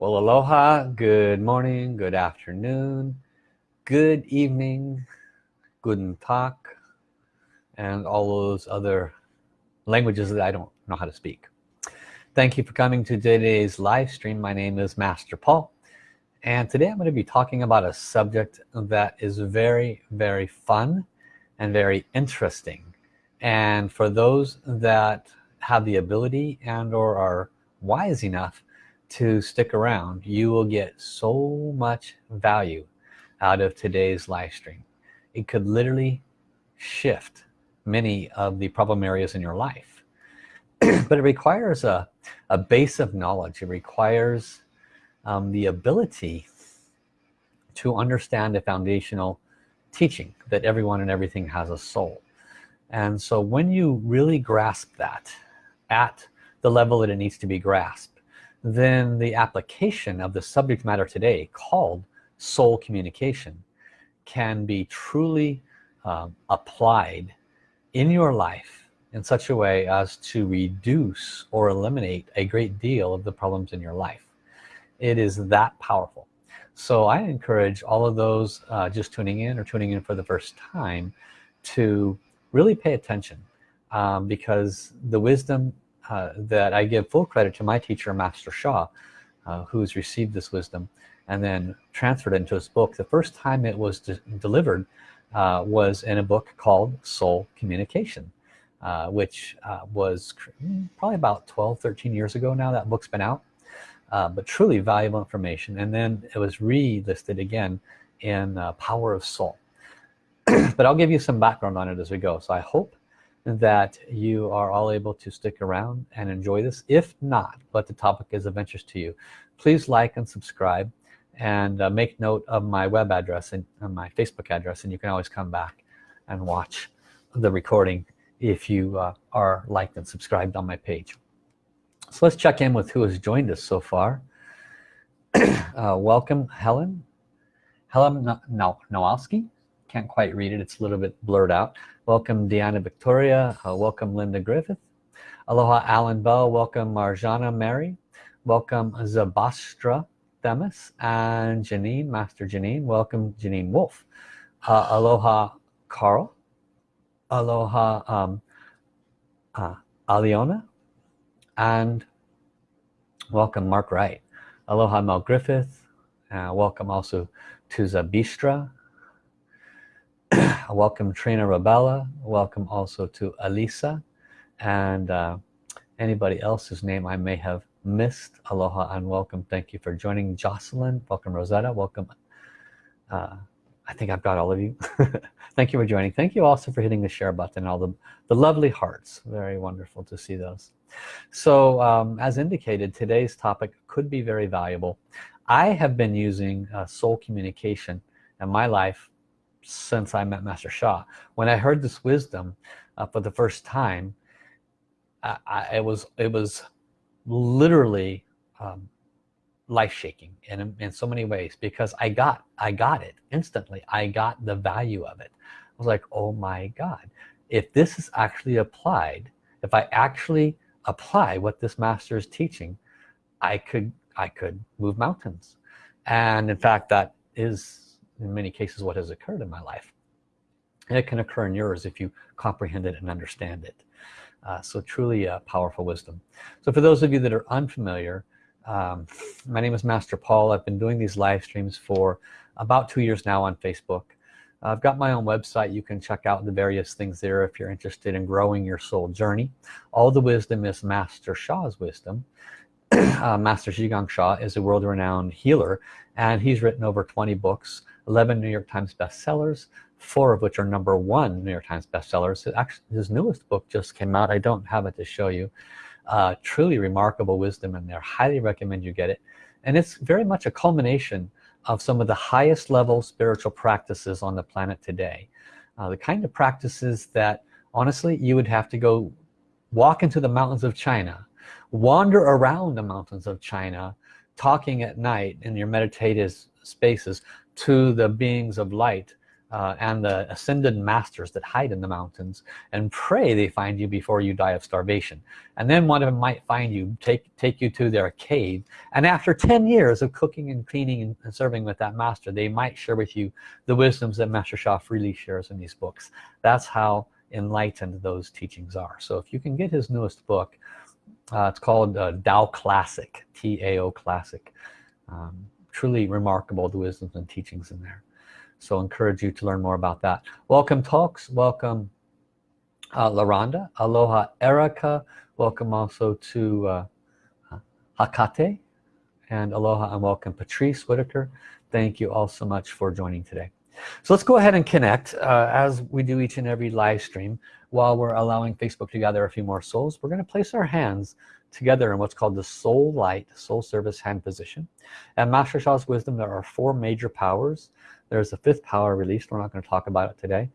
Well, aloha, good morning, good afternoon, good evening, guten tag, and all those other languages that I don't know how to speak. Thank you for coming to today's live stream. My name is Master Paul, and today I'm going to be talking about a subject that is very, very fun and very interesting. And for those that have the ability and or are wise enough to stick around. You will get so much value out of today's live stream. It could literally shift many of the problem areas in your life. But it requires a, a base of knowledge. It requires um, the ability to understand the foundational teaching that everyone and everything has a soul. And so when you really grasp that at the level that it needs to be grasped then the application of the subject matter today called soul communication can be truly um, applied in your life in such a way as to reduce or eliminate a great deal of the problems in your life. It is that powerful. So I encourage all of those uh, just tuning in or tuning in for the first time to really pay attention um, because the wisdom uh, that I give full credit to my teacher Master Sha uh, who's received this wisdom and then transferred into his book. The first time it was de delivered uh, was in a book called Soul Communication uh, which uh, was probably about 12 13 years ago now that book's been out but truly valuable information. And then it was re-listed again in Power of Soul. But I'll give you some background on it as we go. So I hope that you are all able to stick around and enjoy this if not but the topic is of interest to you please like and subscribe and uh, make note of my web address and uh, my Facebook address and you can always come back and watch the recording if you uh, are liked and subscribed on my page so let's check in with who has joined us so far uh, welcome Helen Helen Nowalski can't quite read it it's a little bit blurred out welcome Deanna Victoria. Uh, welcome Linda Griffith. Aloha Alan Bell. Welcome Marjana Mary. Welcome Zabastra Themis and Janine Master Janine. Welcome Janine Wolf. Uh, aloha Carl. Aloha um, uh, Aliona. And welcome Mark Wright. Aloha Mel Griffith. Uh, welcome also to Zabistra welcome Trina Rabella. Welcome also to Alisa. And uh, anybody else's name I may have missed aloha and welcome. Thank you for joining. Jocelyn welcome. Rosetta welcome. Uh, I think I've got all of you. Thank you for joining. Thank you also for hitting the share button. All the the lovely hearts. Very wonderful to see those. So um, as indicated today's topic could be very valuable. I have been using uh, soul communication in my life since I met Master Sha. When I heard this wisdom uh, for the first time, I, I, it was it was literally um, life-shaking in, in so many ways because I got I got it instantly. I got the value of it. I was like, oh my God, if this is actually applied, if I actually apply what this master is teaching, I could I could move mountains. And in fact, that is in many cases what has occurred in my life. And it can occur in yours if you comprehend it and understand it. Uh, so truly a powerful wisdom. So for those of you that are unfamiliar um, my name is Master Paul. I've been doing these live streams for about two years now on Facebook. I've got my own website. You can check out the various things there if you're interested in growing your soul journey. All the wisdom is Master Sha's wisdom. Uh, Master Zhi Gang Sha is a world-renowned healer and he's written over 20 books 11 New York Times bestsellers four of which are number one New York Times bestsellers. Actually his newest book just came out. I don't have it to show you. Uh, truly remarkable wisdom in there. Highly recommend you get it. And it's very much a culmination of some of the highest level spiritual practices on the planet today. Uh, the kind of practices that honestly you would have to go walk into the mountains of China wander around the mountains of China talking at night in your meditative spaces to the beings of light uh, and the ascended masters that hide in the mountains and pray they find you before you die of starvation. And then one of them might find you take take you to their cave. And after 10 years of cooking and cleaning and serving with that master they might share with you the wisdoms that Master Sha freely shares in these books. That's how enlightened those teachings are. So if you can get his newest book uh, it's called uh, Tao Classic T-A-O Classic. Um, truly remarkable the wisdoms and teachings in there. So encourage you to learn more about that. Welcome talks. Welcome uh, Laranda. Aloha Erica. Welcome also to uh, Hakate. And aloha and welcome Patrice Whitaker. Thank you all so much for joining today. So let's go ahead and connect uh, as we do each and every live stream. While we're allowing Facebook to gather a few more souls we're going to place our hands together in what's called the soul light soul service hand position. And Master Sha's wisdom there are four major powers. There's a fifth power released. We're not going to talk about it today.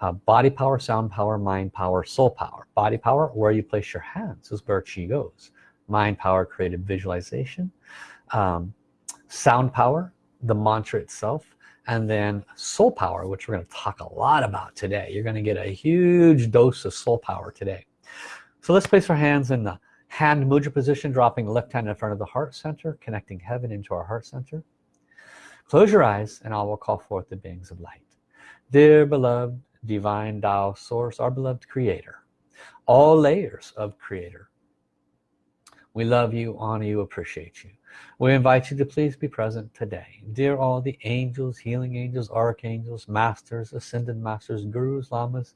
Uh, body power sound power mind power soul power. Body power where you place your hands is where chi goes. Mind power creative visualization. Um, sound power the mantra itself. And then soul power which we're going to talk a lot about today. You're going to get a huge dose of soul power today. So let's place our hands in the hand mudra position dropping the left hand in front of the heart center connecting heaven into our heart center. Close your eyes and I will call forth the beings of light. Dear beloved divine Tao source our beloved creator all layers of creator we love you honor you appreciate you. We invite you to please be present today. Dear all the angels healing angels archangels masters ascended masters gurus lamas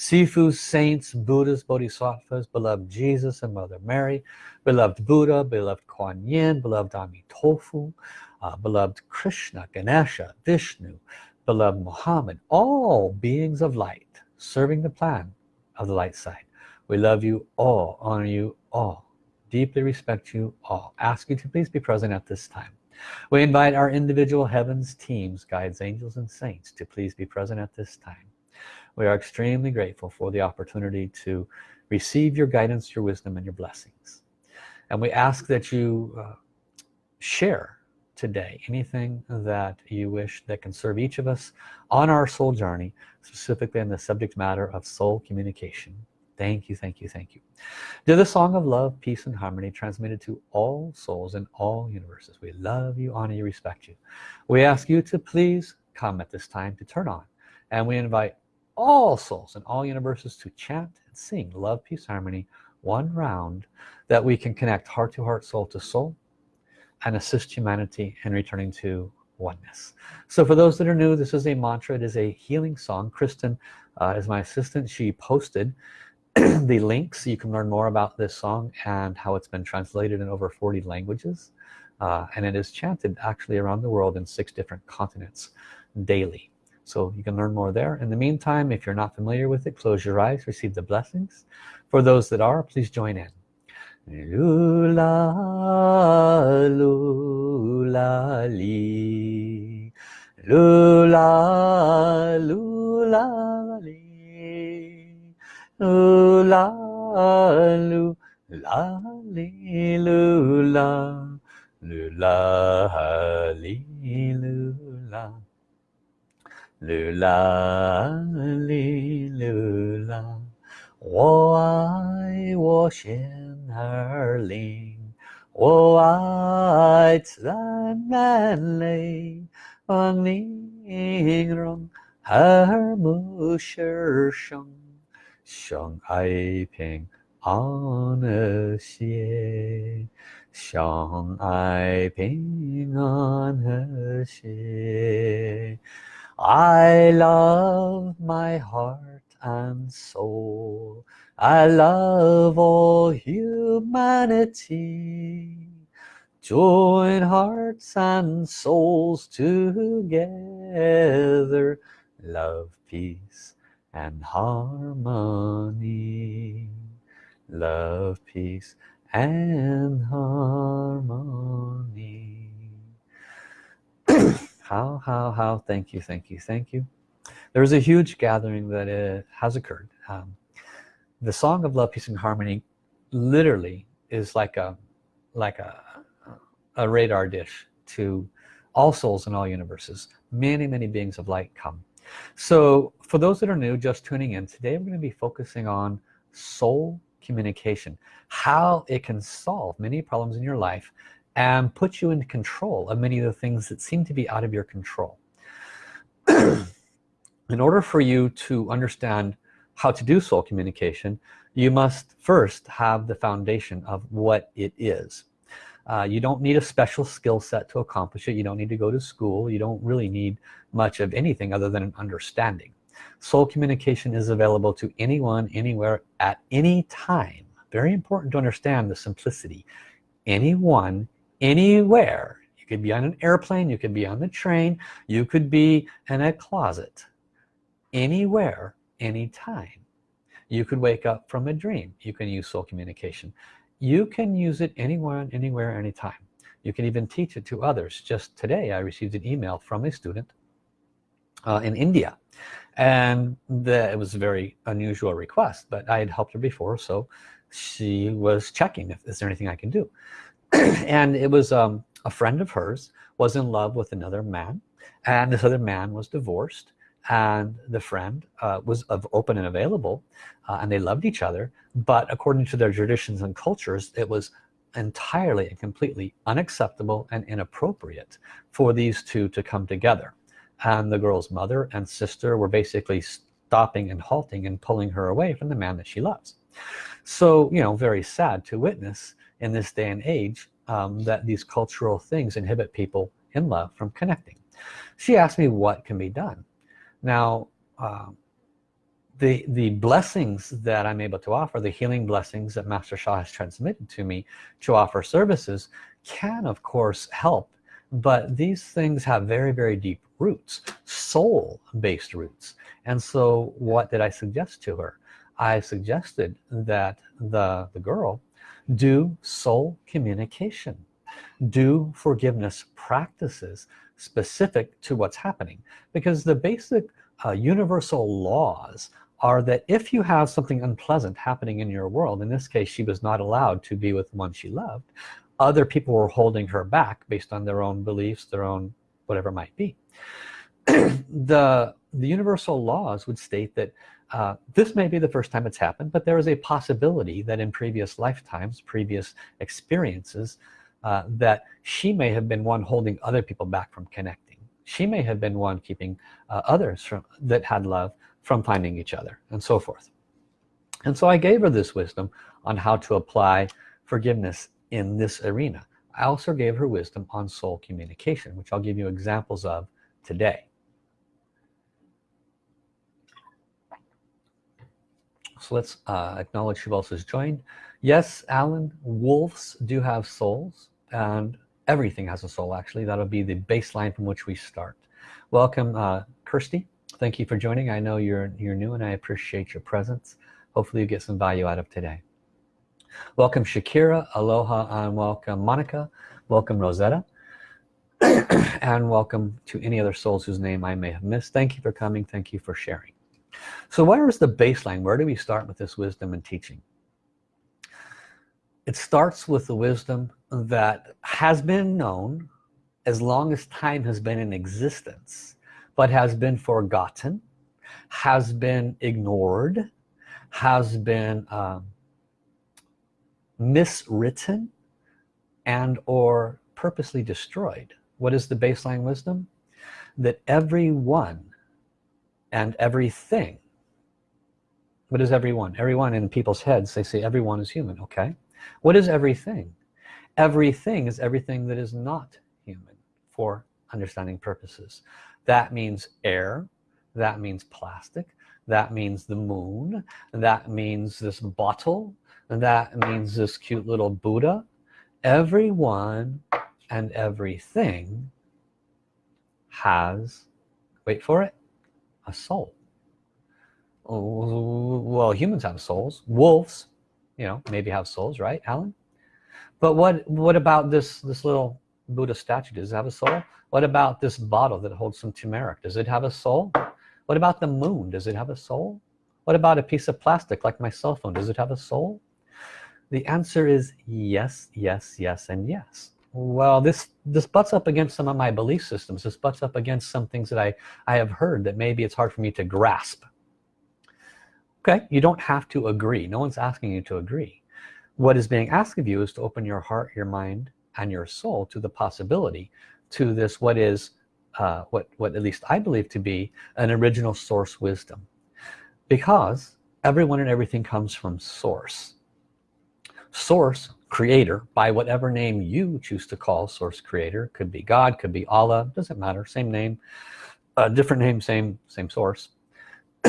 Sifu, saints, Buddhas, Bodhisattvas, beloved Jesus and Mother Mary, beloved Buddha, beloved Kuan Yin, beloved Amitofu, uh, beloved Krishna, Ganesha, Vishnu, beloved Muhammad, all beings of light serving the plan of the light side. We love you all, honor you all, deeply respect you all. Ask you to please be present at this time. We invite our individual heavens, teams, guides, angels, and saints to please be present at this time. We are extremely grateful for the opportunity to receive your guidance, your wisdom, and your blessings. And we ask that you uh, share today anything that you wish that can serve each of us on our soul journey specifically in the subject matter of soul communication. Thank you thank you thank you. To the song of love peace and harmony transmitted to all souls in all universes. We love you honor you respect you. We ask you to please come at this time to turn on and we invite all souls in all universes to chant and sing love peace harmony one round that we can connect heart to heart soul to soul and assist humanity in returning to oneness. So for those that are new this is a mantra. It is a healing song. Kristen uh, is my assistant. She posted the links. You can learn more about this song and how it's been translated in over 40 languages uh, and it is chanted actually around the world in six different continents daily so you can learn more there. In the meantime if you're not familiar with it close your eyes receive the blessings. For those that are please join in. Lula lula li. Lula lula li. Lula lula li lula. Lula li lula lula li lula 我爱我心儿灵，我爱自然美丽，望你容和睦世生，相爱平安和谐，相爱平安和谐。I love my heart and soul. I love all humanity. Join hearts and souls together. Love peace and harmony. Love peace and harmony how how how? Thank you thank you thank you. There's a huge gathering that uh, has occurred. Um, the song of love peace and harmony literally is like a like a a radar dish to all souls in all universes. Many many beings of light come. So for those that are new just tuning in today we're going to be focusing on soul communication how it can solve many problems in your life and put you in control of many of the things that seem to be out of your control. In order for you to understand how to do soul communication you must first have the foundation of what it is. Uh, you don't need a special skill set to accomplish it. You don't need to go to school. You don't really need much of anything other than an understanding. Soul communication is available to anyone anywhere at any time. Very important to understand the simplicity. Anyone anywhere. You could be on an airplane you could be on the train you could be in a closet. Anywhere anytime. You could wake up from a dream. You can use soul communication. You can use it anywhere anywhere anytime. You can even teach it to others. Just today I received an email from a student uh, in India. And the, it was a very unusual request but I had helped her before so she was checking if is there anything I can do and it was um, a friend of hers was in love with another man and this other man was divorced and the friend uh, was of open and available uh, and they loved each other but according to their traditions and cultures it was entirely and completely unacceptable and inappropriate for these two to come together. And the girl's mother and sister were basically stopping and halting and pulling her away from the man that she loves. So you know very sad to witness in this day and age um, that these cultural things inhibit people in love from connecting. She asked me what can be done. Now uh, the the blessings that I'm able to offer the healing blessings that Master Sha has transmitted to me to offer services can of course help but these things have very very deep roots soul based roots. And so what did I suggest to her? I suggested that the the girl do soul communication. Do forgiveness practices specific to what's happening. Because the basic uh, universal laws are that if you have something unpleasant happening in your world in this case she was not allowed to be with the one she loved other people were holding her back based on their own beliefs their own whatever might be. The the universal laws would state that uh, this may be the first time it's happened but there is a possibility that in previous lifetimes previous experiences uh, that she may have been one holding other people back from connecting. She may have been one keeping uh, others from that had love from finding each other and so forth. And so I gave her this wisdom on how to apply forgiveness in this arena. I also gave her wisdom on soul communication which I'll give you examples of today so let's uh, acknowledge who else has joined. Yes Alan wolves do have souls and everything has a soul actually. That'll be the baseline from which we start. Welcome uh, Kirsty. Thank you for joining. I know you're you're new and I appreciate your presence. Hopefully you get some value out of today. Welcome Shakira. Aloha and welcome Monica. Welcome Rosetta. And welcome to any other souls whose name I may have missed. Thank you for coming. Thank you for sharing so where is the baseline? Where do we start with this wisdom and teaching? It starts with the wisdom that has been known as long as time has been in existence but has been forgotten has been ignored has been um, miswritten and or purposely destroyed. What is the baseline wisdom? That everyone and everything. What is everyone everyone in people's heads they say everyone is human okay? What is everything? Everything is everything that is not human for understanding purposes. That means air that means plastic that means the moon that means this bottle that means this cute little Buddha. Everyone and everything has wait for it a soul. Well humans have souls. Wolves you know maybe have souls right Alan? But what what about this this little Buddha statue? Does it have a soul? What about this bottle that holds some turmeric? Does it have a soul? What about the moon? Does it have a soul? What about a piece of plastic like my cell phone? Does it have a soul? The answer is yes yes yes and yes well this this butts up against some of my belief systems. This butts up against some things that I I have heard that maybe it's hard for me to grasp. Okay you don't have to agree. No one's asking you to agree. What is being asked of you is to open your heart your mind and your soul to the possibility to this what is uh, what what at least I believe to be an original source wisdom. Because everyone and everything comes from source. Source creator by whatever name you choose to call source creator. Could be God could be Allah doesn't matter same name uh, different name same same source.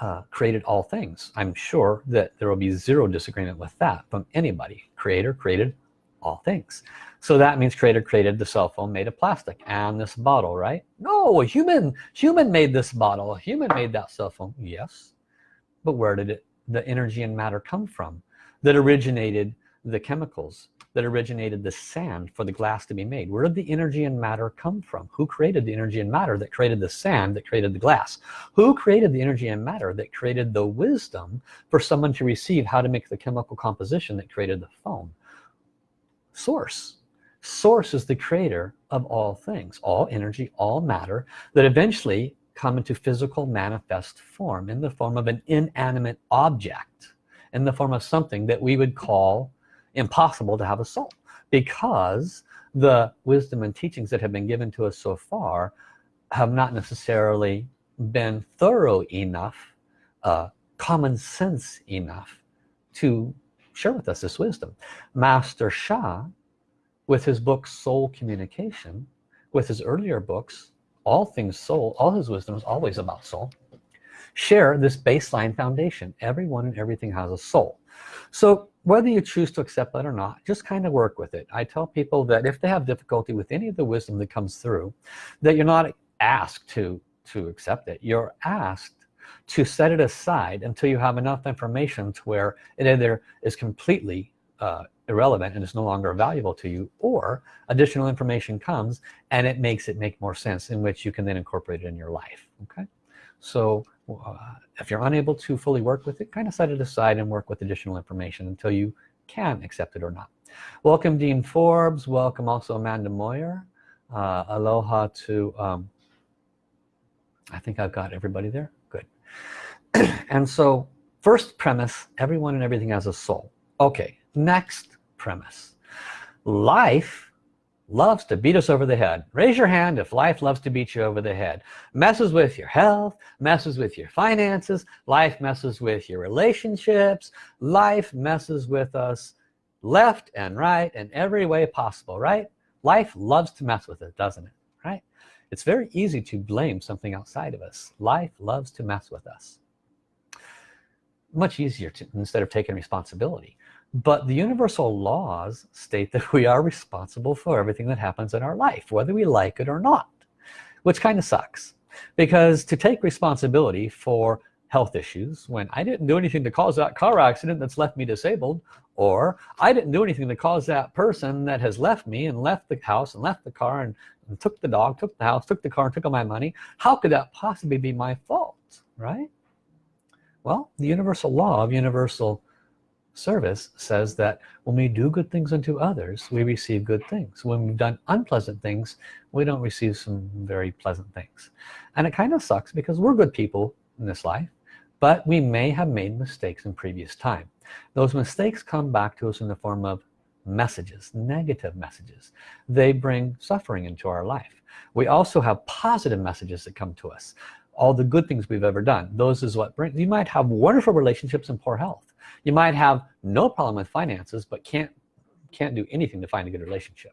Uh, created all things. I'm sure that there will be zero disagreement with that from anybody. Creator created all things. So that means creator created the cell phone made of plastic and this bottle right? No a human human made this bottle. Human made that cell phone. Yes. But where did it the energy and matter come from that originated the chemicals that originated the sand for the glass to be made. Where did the energy and matter come from? Who created the energy and matter that created the sand that created the glass? Who created the energy and matter that created the wisdom for someone to receive how to make the chemical composition that created the phone source. Source is the creator of all things all energy all matter that eventually come into physical manifest form in the form of an inanimate object in the form of something that we would call impossible to have a soul because the wisdom and teachings that have been given to us so far have not necessarily been thorough enough uh, common sense enough to share with us this wisdom. Master Sha with his book Soul Communication with his earlier books all things soul all his wisdom is always about soul share this baseline foundation. Everyone and everything has a soul so whether you choose to accept that or not just kind of work with it. I tell people that if they have difficulty with any of the wisdom that comes through that you're not asked to to accept it. You're asked to set it aside until you have enough information to where it either is completely uh, irrelevant and is no longer valuable to you or additional information comes and it makes it make more sense in which you can then incorporate it in your life okay? So uh, if you're unable to fully work with it kind of set it aside and work with additional information until you can accept it or not. Welcome Dean Forbes. Welcome also Amanda Moyer. Uh, aloha to um, I think I've got everybody there. Good. And so first premise everyone and everything has a soul. Okay next premise. Life loves to beat us over the head. Raise your hand if life loves to beat you over the head. Messes with your health messes with your finances life messes with your relationships life messes with us left and right in every way possible right? Life loves to mess with it doesn't it? Right? It's very easy to blame something outside of us. Life loves to mess with us. Much easier to instead of taking responsibility but the universal laws state that we are responsible for everything that happens in our life whether we like it or not which kind of sucks. Because to take responsibility for health issues when I didn't do anything to cause that car accident that's left me disabled or I didn't do anything to cause that person that has left me and left the house and left the car and, and took the dog took the house took the car and took all my money how could that possibly be my fault right? Well the universal law of universal service says that when we do good things unto others we receive good things. When we've done unpleasant things we don't receive some very pleasant things. And it kind of sucks because we're good people in this life but we may have made mistakes in previous time. Those mistakes come back to us in the form of messages negative messages. They bring suffering into our life. We also have positive messages that come to us. All the good things we've ever done those is what brings you might have wonderful relationships and poor health you might have no problem with finances but can't can't do anything to find a good relationship.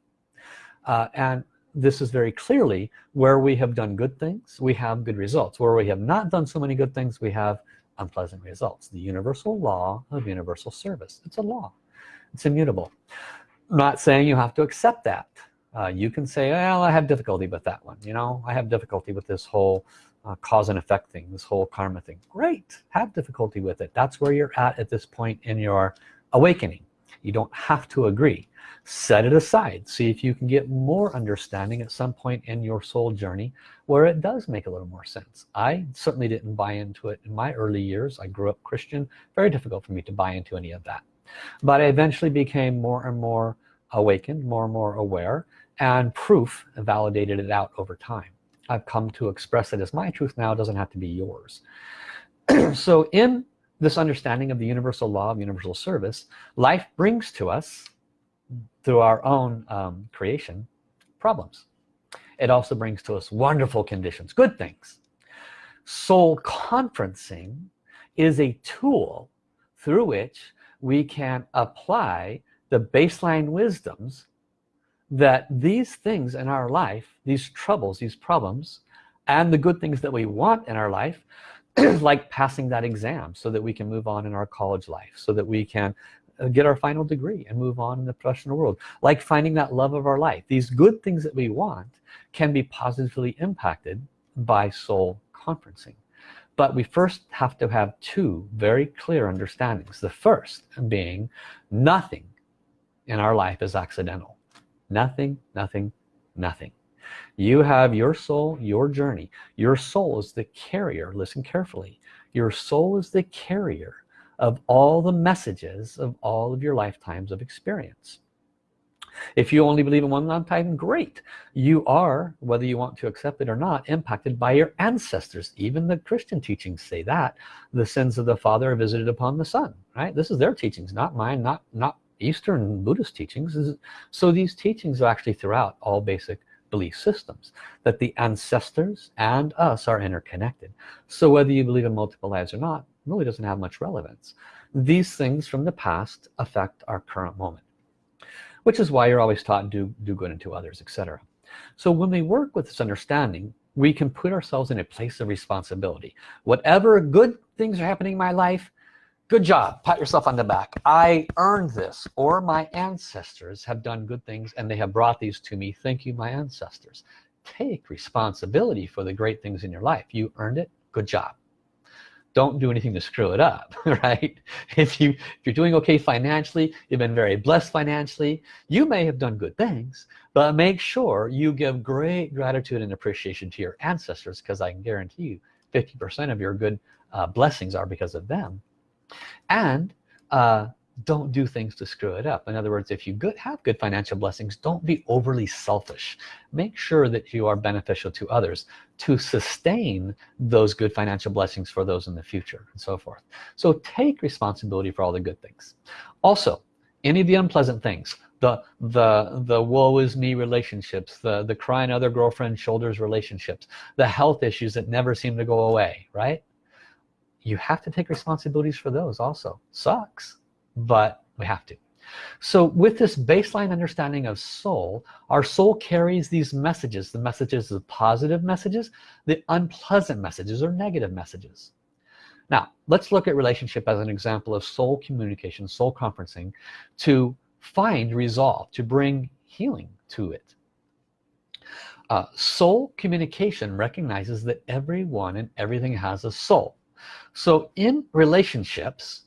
Uh, and this is very clearly where we have done good things we have good results. Where we have not done so many good things we have unpleasant results. The universal law of universal service. It's a law. It's immutable. I'm not saying you have to accept that. Uh, you can say well I have difficulty with that one. You know I have difficulty with this whole uh, cause and effect thing this whole karma thing. Great. Have difficulty with it. That's where you're at at this point in your awakening. You don't have to agree. Set it aside. See if you can get more understanding at some point in your soul journey where it does make a little more sense. I certainly didn't buy into it in my early years. I grew up Christian. Very difficult for me to buy into any of that. But I eventually became more and more awakened more and more aware and proof validated it out over time I've come to express it as my truth now it doesn't have to be yours. So in this understanding of the universal law of universal service life brings to us through our own um, creation problems. It also brings to us wonderful conditions good things. Soul conferencing is a tool through which we can apply the baseline wisdoms that these things in our life these troubles these problems and the good things that we want in our life like passing that exam so that we can move on in our college life so that we can uh, get our final degree and move on in the professional world. Like finding that love of our life. These good things that we want can be positively impacted by soul conferencing. But we first have to have two very clear understandings. The first being nothing in our life is accidental nothing nothing nothing. You have your soul your journey. Your soul is the carrier listen carefully your soul is the carrier of all the messages of all of your lifetimes of experience. If you only believe in one lifetime great. You are whether you want to accept it or not impacted by your ancestors. Even the Christian teachings say that. The sins of the father are visited upon the son right? This is their teachings not mine not not Eastern Buddhist teachings so these teachings are actually throughout all basic belief systems that the ancestors and us are interconnected. So whether you believe in multiple lives or not really doesn't have much relevance. These things from the past affect our current moment which is why you're always taught do do good unto others etc so when we work with this understanding we can put ourselves in a place of responsibility. Whatever good things are happening in my life good job. Pat yourself on the back. I earned this or my ancestors have done good things and they have brought these to me. Thank you my ancestors. Take responsibility for the great things in your life. You earned it. Good job. Don't do anything to screw it up right? If you if you're doing okay financially you've been very blessed financially you may have done good things but make sure you give great gratitude and appreciation to your ancestors because I can guarantee you 50% of your good uh, blessings are because of them and uh, don't do things to screw it up. In other words if you good, have good financial blessings don't be overly selfish. Make sure that you are beneficial to others to sustain those good financial blessings for those in the future and so forth. So take responsibility for all the good things. Also any of the unpleasant things the the the woe is me relationships the the crying other girlfriend shoulders relationships the health issues that never seem to go away right you have to take responsibilities for those also. Sucks but we have to. So with this baseline understanding of soul our soul carries these messages the messages the positive messages the unpleasant messages or negative messages. Now let's look at relationship as an example of soul communication soul conferencing to find resolve to bring healing to it. Uh, soul communication recognizes that everyone and everything has a soul so in relationships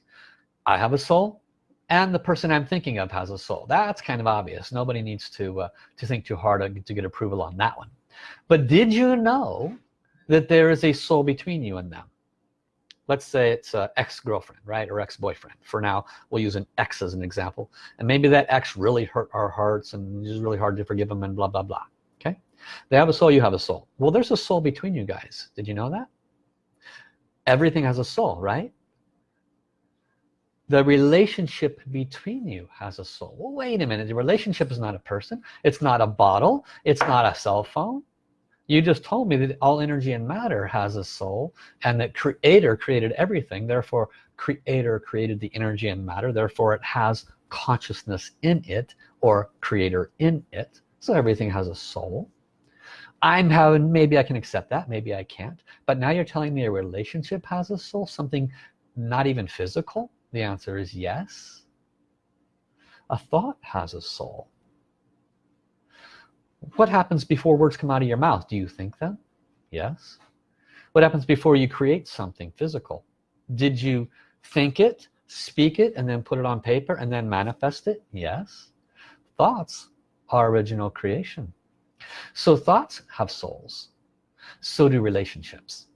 I have a soul and the person I'm thinking of has a soul. That's kind of obvious. Nobody needs to uh, to think too hard to get approval on that one. But did you know that there is a soul between you and them? Let's say it's an ex-girlfriend right or ex-boyfriend. For now we'll use an ex as an example. And maybe that ex really hurt our hearts and it's really hard to forgive them and blah blah blah. Okay? They have a soul you have a soul. Well there's a soul between you guys. Did you know that everything has a soul right? The relationship between you has a soul. Well wait a minute. The relationship is not a person. It's not a bottle. It's not a cell phone. You just told me that all energy and matter has a soul and that creator created everything. Therefore creator created the energy and matter. Therefore it has consciousness in it or creator in it. So everything has a soul I'm having maybe I can accept that maybe I can't but now you're telling me a relationship has a soul something not even physical? The answer is yes. A thought has a soul. What happens before words come out of your mouth? Do you think them yes. What happens before you create something physical? Did you think it speak it and then put it on paper and then manifest it? Yes. Thoughts are original creation so thoughts have souls. So do relationships.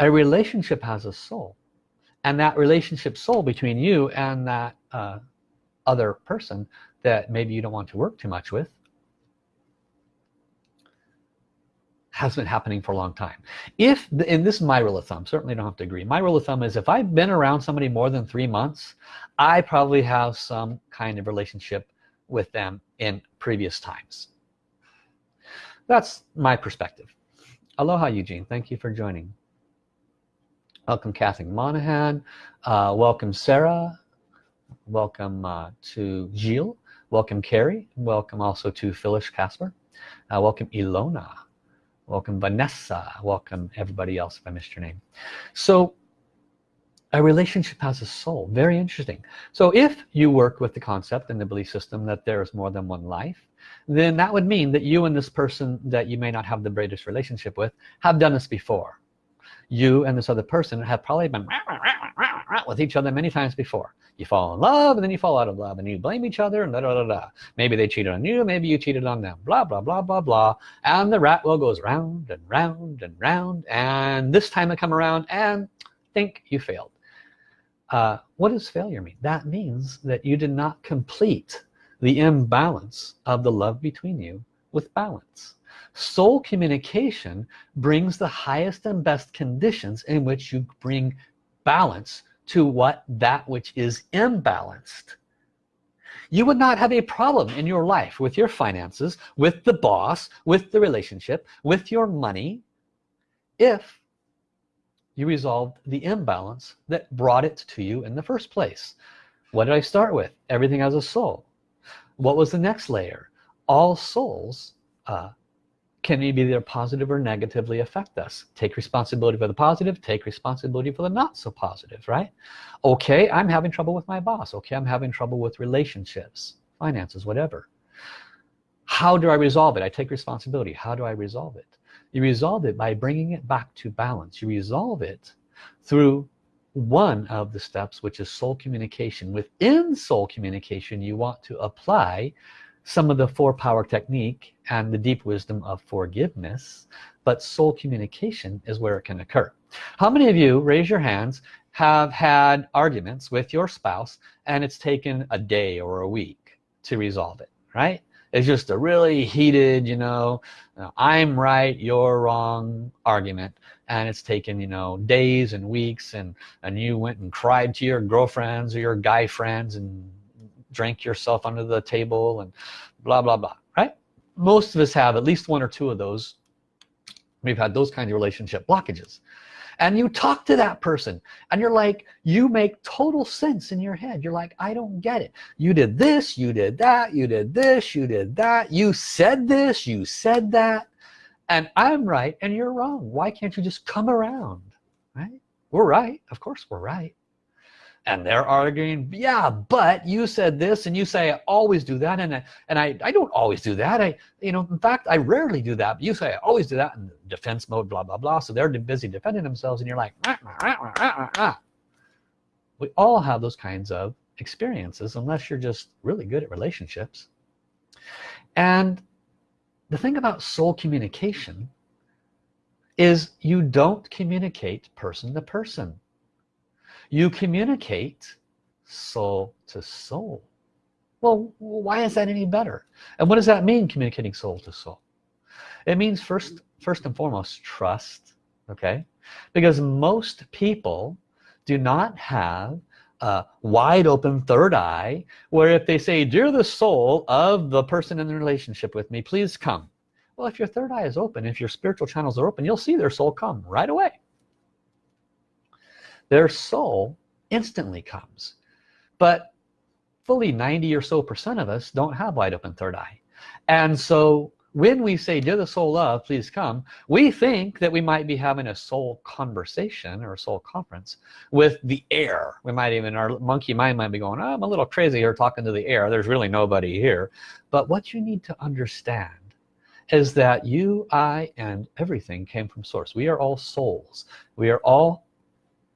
A relationship has a soul and that relationship soul between you and that uh, other person that maybe you don't want to work too much with has been happening for a long time. If and this is my rule of thumb certainly don't have to agree. My rule of thumb is if I've been around somebody more than three months I probably have some kind of relationship with them in previous times that's my perspective. Aloha Eugene. Thank you for joining. Welcome Kathy Monahan. Uh, welcome Sarah. Welcome uh, to Jill welcome Carrie. Welcome also to Phyllis Casper. Uh, welcome Ilona. Welcome Vanessa. Welcome everybody else if I missed your name. So a relationship has a soul. Very interesting. So if you work with the concept and the belief system that there is more than one life then that would mean that you and this person that you may not have the greatest relationship with have done this before. You and this other person have probably been with each other many times before. You fall in love and then you fall out of love and you blame each other and da, da, da, da. maybe they cheated on you maybe you cheated on them blah blah blah blah blah. And the rat wheel goes round and round and round and this time I come around and think you failed. Uh, what does failure mean? That means that you did not complete the imbalance of the love between you with balance. Soul communication brings the highest and best conditions in which you bring balance to what that which is imbalanced. You would not have a problem in your life with your finances with the boss with the relationship with your money if you resolved the imbalance that brought it to you in the first place. What did I start with? Everything has a soul what was the next layer? All souls uh, can either positive or negatively affect us. Take responsibility for the positive take responsibility for the not so positive right? Okay I'm having trouble with my boss. Okay I'm having trouble with relationships finances whatever. How do I resolve it? I take responsibility. How do I resolve it? You resolve it by bringing it back to balance. You resolve it through one of the steps which is soul communication. Within soul communication you want to apply some of the four power technique and the deep wisdom of forgiveness but soul communication is where it can occur. How many of you raise your hands have had arguments with your spouse and it's taken a day or a week to resolve it right? It's just a really heated you know I'm right you're wrong argument and it's taken you know days and weeks and and you went and cried to your girlfriends or your guy friends and drank yourself under the table and blah blah blah right? Most of us have at least one or two of those. We've had those kind of relationship blockages. And you talk to that person and you're like you make total sense in your head. You're like I don't get it. You did this you did that you did this you did that. You said this you said that and I'm right and you're wrong. Why can't you just come around right? We're right. Of course we're right. And they're arguing yeah but you said this and you say I always do that and I, and I, I don't always do that. I you know in fact I rarely do that. But you say I always do that in defense mode blah blah blah. So they're busy defending themselves and you're like ah, ah, ah, we all have those kinds of experiences unless you're just really good at relationships. And the thing about soul communication is you don't communicate person to person. You communicate soul to soul. Well why is that any better? And what does that mean communicating soul to soul? It means first first and foremost trust okay? Because most people do not have wide open third eye where if they say dear the soul of the person in the relationship with me please come. Well if your third eye is open if your spiritual channels are open you'll see their soul come right away. Their soul instantly comes. But fully 90 or so percent of us don't have wide open third eye. And so when we say dear the soul love please come we think that we might be having a soul conversation or a soul conference with the air. We might even our monkey mind might be going oh, I'm a little crazy here talking to the air. There's really nobody here. But what you need to understand is that you I and everything came from source. We are all souls. We are all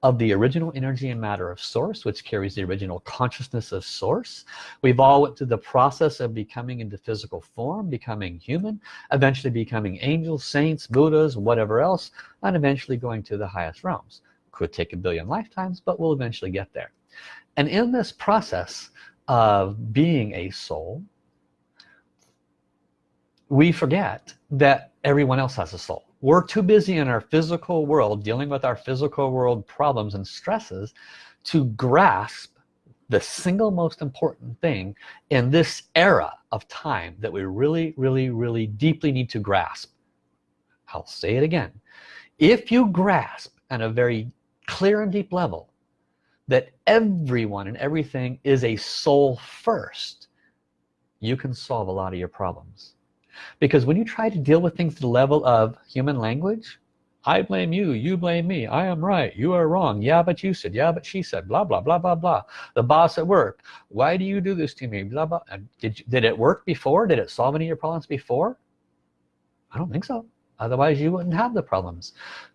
of the original energy and matter of source which carries the original consciousness of source. We've all went through the process of becoming into physical form becoming human eventually becoming angels saints buddhas whatever else and eventually going to the highest realms. Could take a billion lifetimes but we'll eventually get there. And in this process of being a soul we forget that everyone else has a soul we're too busy in our physical world dealing with our physical world problems and stresses to grasp the single most important thing in this era of time that we really really really deeply need to grasp. I'll say it again. If you grasp at a very clear and deep level that everyone and everything is a soul first you can solve a lot of your problems because when you try to deal with things to the level of human language I blame you you blame me I am right you are wrong yeah but you said yeah but she said blah blah blah blah blah. The boss at work why do you do this to me blah blah did, you, did it work before? Did it solve any of your problems before? I don't think so. Otherwise you wouldn't have the problems.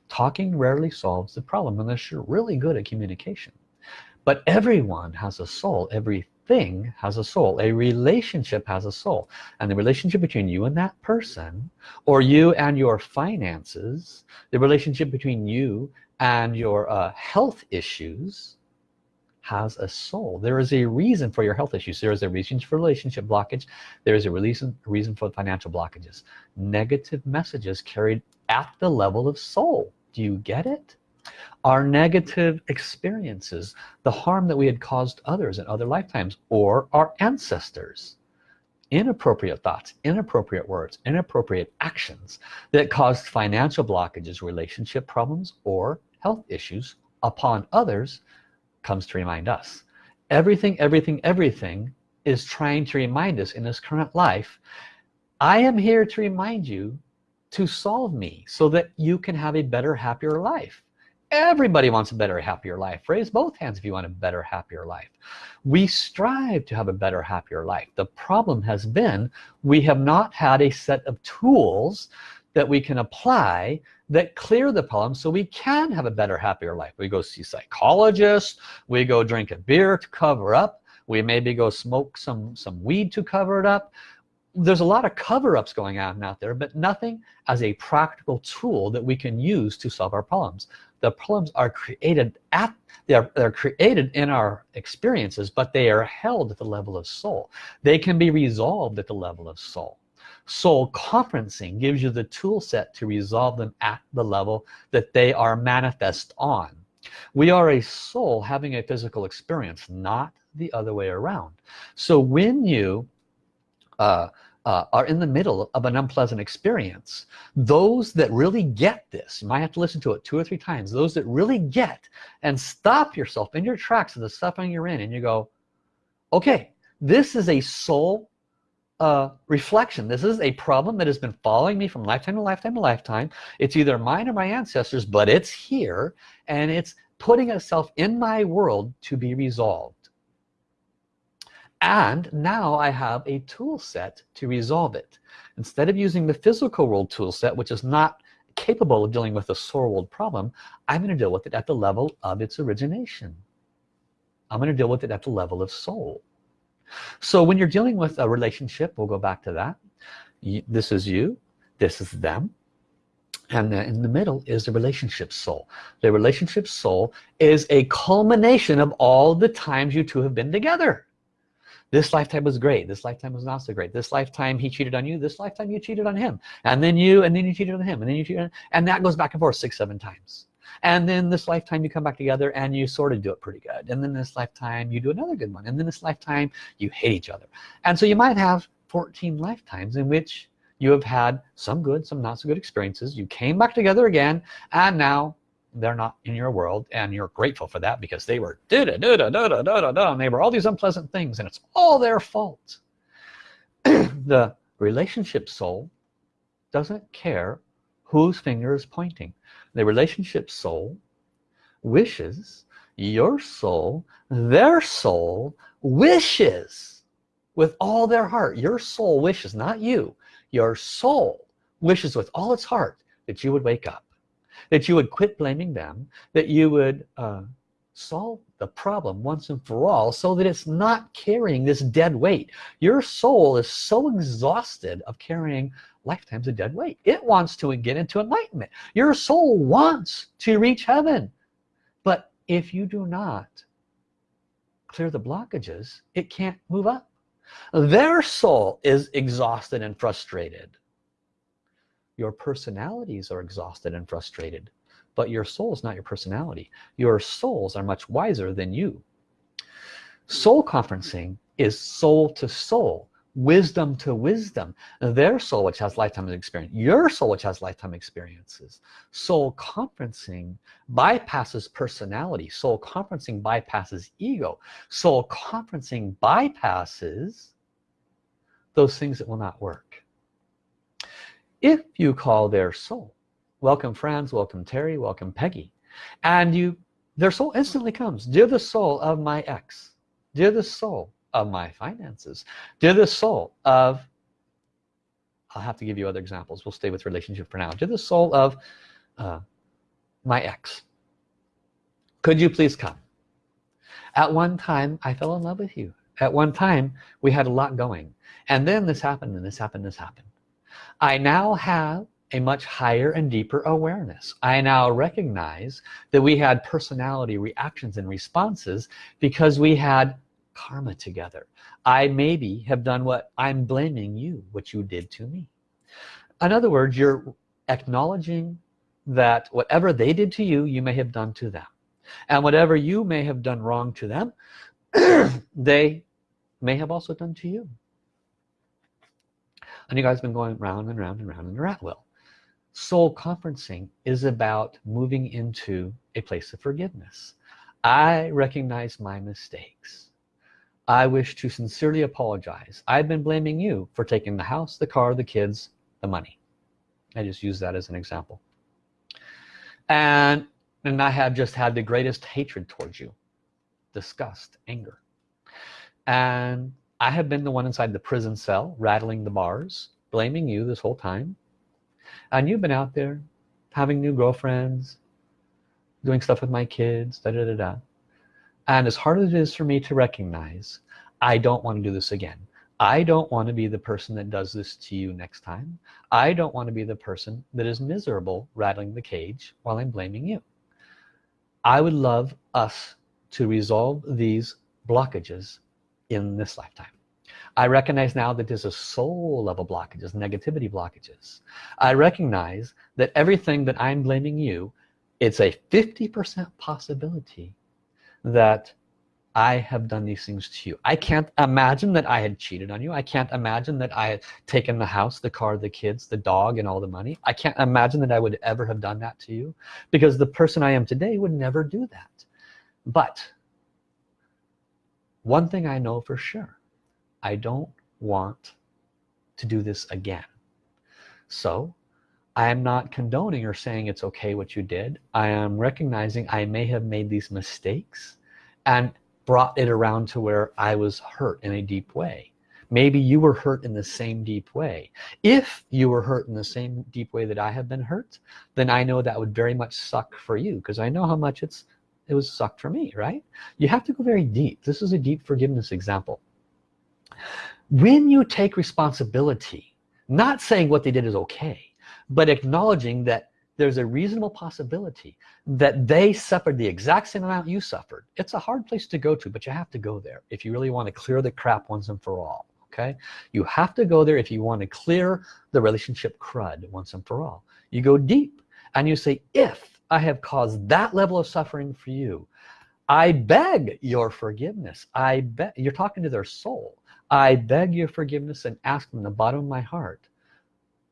Talking rarely solves the problem unless you're really good at communication. But everyone has a soul everything has a soul a relationship has a soul. And the relationship between you and that person or you and your finances the relationship between you and your uh, health issues has a soul. There is a reason for your health issues. There is a reason for relationship blockage. There is a reason reason for financial blockages. Negative messages carried at the level of soul. Do you get it our negative experiences the harm that we had caused others in other lifetimes or our ancestors. Inappropriate thoughts inappropriate words inappropriate actions that caused financial blockages relationship problems or health issues upon others comes to remind us. Everything everything everything is trying to remind us in this current life I am here to remind you to solve me so that you can have a better happier life everybody wants a better happier life. Raise both hands if you want a better happier life. We strive to have a better happier life. The problem has been we have not had a set of tools that we can apply that clear the problem so we can have a better happier life. We go see psychologists we go drink a beer to cover up. We maybe go smoke some some weed to cover it up. There's a lot of cover-ups going on out there but nothing as a practical tool that we can use to solve our problems the problems are created at they're, they're created in our experiences but they are held at the level of soul. They can be resolved at the level of soul. Soul conferencing gives you the tool set to resolve them at the level that they are manifest on. We are a soul having a physical experience not the other way around. So when you uh, uh, are in the middle of an unpleasant experience. Those that really get this you might have to listen to it two or three times those that really get and stop yourself in your tracks of the suffering you're in and you go okay this is a soul uh, reflection. This is a problem that has been following me from lifetime to lifetime to lifetime. It's either mine or my ancestors but it's here and it's putting itself in my world to be resolved and now I have a tool set to resolve it. Instead of using the physical world tool set which is not capable of dealing with a soul world problem I'm going to deal with it at the level of its origination. I'm going to deal with it at the level of soul. So when you're dealing with a relationship we'll go back to that. This is you this is them and in the middle is the relationship soul. The relationship soul is a culmination of all the times you two have been together this lifetime was great. This lifetime was not so great. This lifetime he cheated on you. This lifetime you cheated on him. And then you and then you cheated on him. And then you cheated on, and that goes back and forth six seven times. And then this lifetime you come back together and you sort of do it pretty good. And then this lifetime you do another good one. And then this lifetime you hate each other. And so you might have 14 lifetimes in which you have had some good some not so good experiences. You came back together again and now they're not in your world and you're grateful for that because they were da da da da da da da da and they were all these unpleasant things and it's all their fault. The relationship soul doesn't care whose finger is pointing. The relationship soul wishes your soul their soul wishes with all their heart. Your soul wishes not you. Your soul wishes with all its heart that you would wake up that you would quit blaming them that you would uh, solve the problem once and for all so that it's not carrying this dead weight. Your soul is so exhausted of carrying lifetimes of dead weight. It wants to get into enlightenment. Your soul wants to reach heaven. But if you do not clear the blockages it can't move up. Their soul is exhausted and frustrated your personalities are exhausted and frustrated but your soul is not your personality. Your souls are much wiser than you. Soul conferencing is soul to soul wisdom to wisdom. Their soul which has lifetime experience your soul which has lifetime experiences. Soul conferencing bypasses personality. Soul conferencing bypasses ego. Soul conferencing bypasses those things that will not work if you call their soul. Welcome Franz. Welcome Terry. Welcome Peggy. And you their soul instantly comes. Dear the soul of my ex. Dear the soul of my finances. Dear the soul of I'll have to give you other examples. We'll stay with relationship for now. Dear the soul of uh, my ex. Could you please come? At one time I fell in love with you. At one time we had a lot going. And then this happened and this happened this happened I now have a much higher and deeper awareness. I now recognize that we had personality reactions and responses because we had karma together. I maybe have done what I'm blaming you what you did to me. In other words you're acknowledging that whatever they did to you you may have done to them. And whatever you may have done wrong to them they may have also done to you and you guys have been going round and round and round in a rat wheel soul conferencing is about moving into a place of forgiveness. I recognize my mistakes. I wish to sincerely apologize. I've been blaming you for taking the house the car the kids the money. I just use that as an example. And and I have just had the greatest hatred towards you. Disgust anger. And I have been the one inside the prison cell rattling the bars blaming you this whole time. And you've been out there having new girlfriends doing stuff with my kids da da da da. And as hard as it is for me to recognize I don't want to do this again. I don't want to be the person that does this to you next time. I don't want to be the person that is miserable rattling the cage while I'm blaming you. I would love us to resolve these blockages in this lifetime. I recognize now that there's a soul level blockages negativity blockages. I recognize that everything that I'm blaming you it's a 50% possibility that I have done these things to you. I can't imagine that I had cheated on you. I can't imagine that I had taken the house the car the kids the dog and all the money. I can't imagine that I would ever have done that to you because the person I am today would never do that. But one thing I know for sure I don't want to do this again. So I am not condoning or saying it's okay what you did. I am recognizing I may have made these mistakes and brought it around to where I was hurt in a deep way. Maybe you were hurt in the same deep way. If you were hurt in the same deep way that I have been hurt then I know that would very much suck for you because I know how much it's it was sucked for me right? You have to go very deep. This is a deep forgiveness example. When you take responsibility not saying what they did is okay but acknowledging that there's a reasonable possibility that they suffered the exact same amount you suffered. It's a hard place to go to but you have to go there if you really want to clear the crap once and for all okay? You have to go there if you want to clear the relationship crud once and for all. You go deep and you say if I have caused that level of suffering for you. I beg your forgiveness. I bet you're talking to their soul. I beg your forgiveness and ask from the bottom of my heart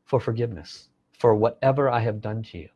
for forgiveness for whatever I have done to you.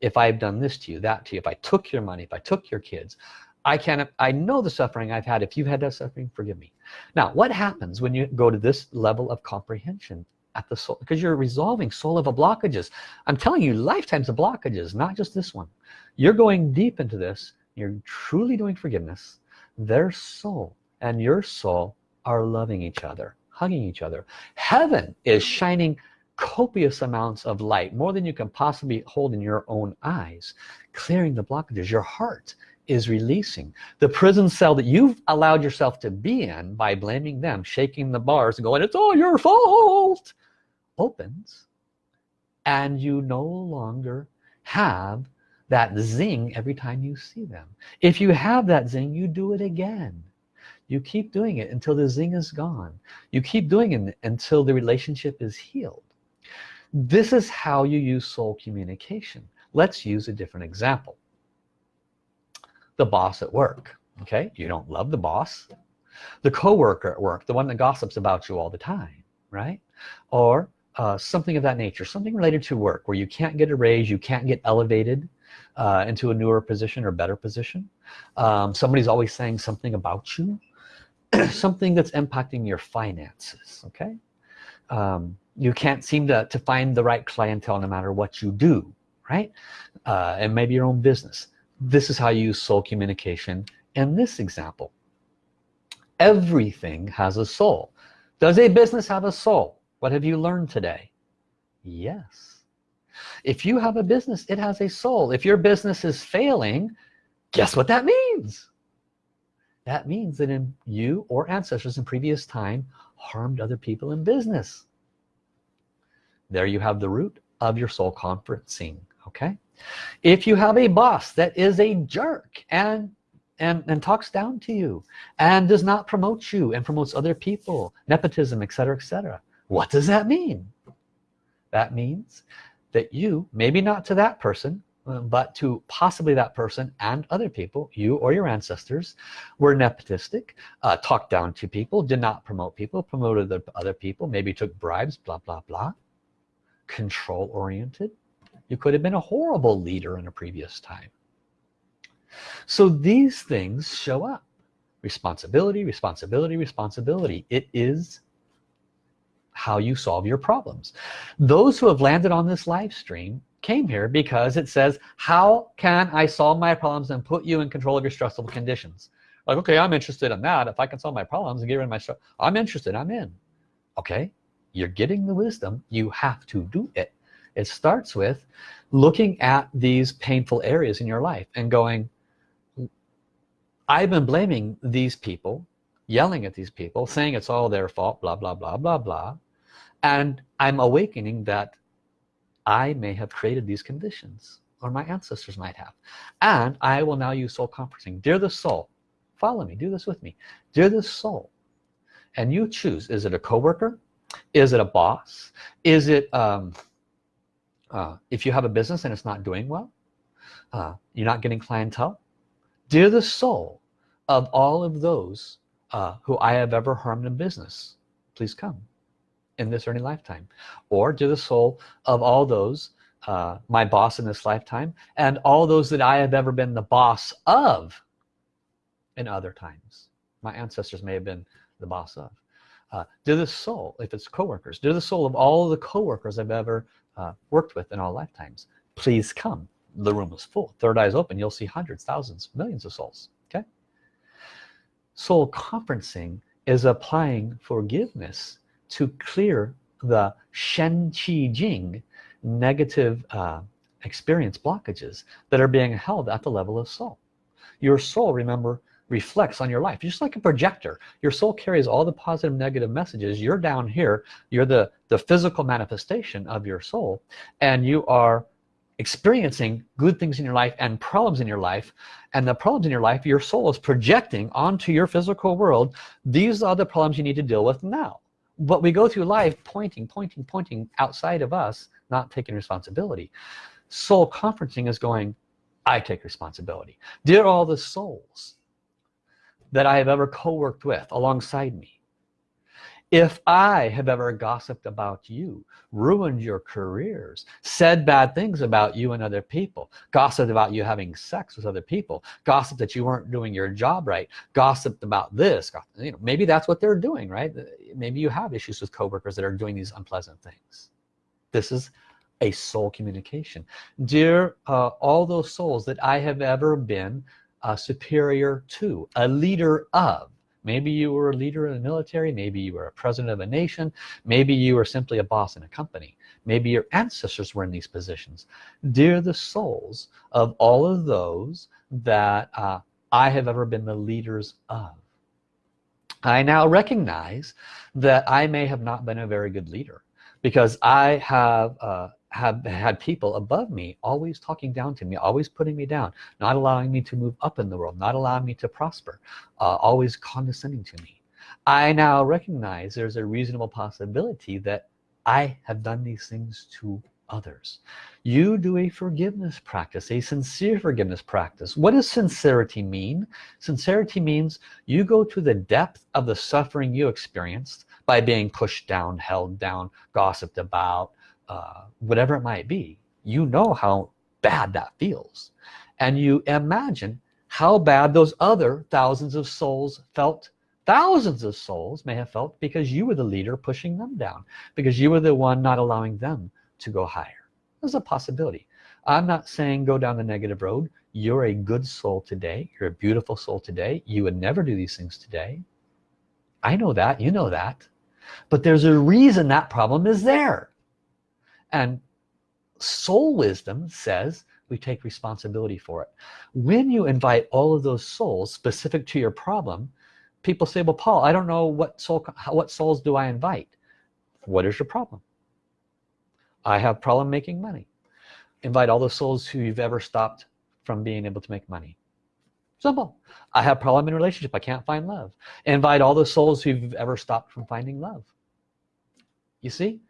If I've done this to you that to you if I took your money if I took your kids I can't I know the suffering I've had. If you've had that suffering forgive me. Now what happens when you go to this level of comprehension at the soul because you're resolving soul level blockages. I'm telling you lifetimes of blockages not just this one. You're going deep into this you're truly doing forgiveness. Their soul and your soul are loving each other hugging each other. Heaven is shining copious amounts of light more than you can possibly hold in your own eyes clearing the blockages. Your heart is releasing. The prison cell that you've allowed yourself to be in by blaming them shaking the bars and going it's all your fault opens and you no longer have that zing every time you see them. If you have that zing you do it again. You keep doing it until the zing is gone. You keep doing it until the relationship is healed. This is how you use soul communication. Let's use a different example. The boss at work okay? You don't love the boss. The co-worker at work the one that gossips about you all the time right? Or uh, something of that nature something related to work where you can't get a raise you can't get elevated uh, into a newer position or better position. Um, somebody's always saying something about you something that's impacting your finances okay? Um, you can't seem to, to find the right clientele no matter what you do right? Uh, and maybe your own business. This is how you use soul communication in this example. Everything has a soul. Does a business have a soul what have you learned today? Yes. If you have a business it has a soul. If your business is failing guess what that means? That means that in you or ancestors in previous time harmed other people in business. There you have the root of your soul conferencing okay? If you have a boss that is a jerk and and, and talks down to you and does not promote you and promotes other people nepotism etc etc what does that mean? That means that you maybe not to that person uh, but to possibly that person and other people you or your ancestors were nepotistic uh, talked down to people did not promote people promoted the other people maybe took bribes blah blah blah. Control oriented. You could have been a horrible leader in a previous time. So these things show up. Responsibility responsibility responsibility. It is how you solve your problems. Those who have landed on this live stream came here because it says how can I solve my problems and put you in control of your stressful conditions? Like okay I'm interested in that. If I can solve my problems and get rid of my stress I'm interested I'm in. Okay you're getting the wisdom you have to do it. It starts with looking at these painful areas in your life and going I've been blaming these people yelling at these people saying it's all their fault blah blah blah blah blah and I'm awakening that I may have created these conditions or my ancestors might have. And I will now use soul conferencing dear the soul follow me. Do this with me. Dear the soul and you choose. Is it a coworker? Is it a boss? Is it um, uh, if you have a business and it's not doing well uh, you're not getting clientele? Dear the soul of all of those uh, who I have ever harmed in business please come in this early lifetime or to the soul of all those uh, my boss in this lifetime and all those that I have ever been the boss of in other times. My ancestors may have been the boss of. Uh, the soul if it's coworkers to the soul of all the co-workers I've ever uh, worked with in all lifetimes please come. The room is full. Third eyes open. You'll see hundreds thousands millions of souls. Okay? Soul conferencing is applying forgiveness to clear the Shen Qi Jing negative uh, experience blockages that are being held at the level of soul your soul remember reflects on your life. Just like a projector your soul carries all the positive negative messages. You're down here. You're the the physical manifestation of your soul and you are experiencing good things in your life and problems in your life. And the problems in your life your soul is projecting onto your physical world. These are the problems you need to deal with now but we go through life pointing pointing pointing outside of us not taking responsibility. Soul conferencing is going I take responsibility. Dear all the souls that I have ever co-worked with alongside me if I have ever gossiped about you ruined your careers said bad things about you and other people gossiped about you having sex with other people gossiped that you weren't doing your job right gossiped about this you know maybe that's what they're doing right? Maybe you have issues with coworkers that are doing these unpleasant things. This is a soul communication. Dear uh, all those souls that I have ever been uh, superior to a leader of maybe you were a leader in the military maybe you were a president of a nation maybe you were simply a boss in a company maybe your ancestors were in these positions. Dear the souls of all of those that uh, I have ever been the leaders of. I now recognize that I may have not been a very good leader because I have uh, have had people above me always talking down to me always putting me down not allowing me to move up in the world not allowing me to prosper uh, always condescending to me. I now recognize there's a reasonable possibility that I have done these things to others. You do a forgiveness practice a sincere forgiveness practice. What does sincerity mean? Sincerity means you go to the depth of the suffering you experienced by being pushed down held down gossiped about uh, whatever it might be you know how bad that feels. And you imagine how bad those other thousands of souls felt. Thousands of souls may have felt because you were the leader pushing them down because you were the one not allowing them to go higher. There's a possibility. I'm not saying go down the negative road. You're a good soul today. You're a beautiful soul today. You would never do these things today. I know that. You know that. But there's a reason that problem is there and soul wisdom says we take responsibility for it. When you invite all of those souls specific to your problem people say well Paul I don't know what soul what souls do I invite. What is your problem? I have problem making money. Invite all the souls who you've ever stopped from being able to make money. Simple. I have problem in relationship. I can't find love. Invite all the souls who've ever stopped from finding love. You see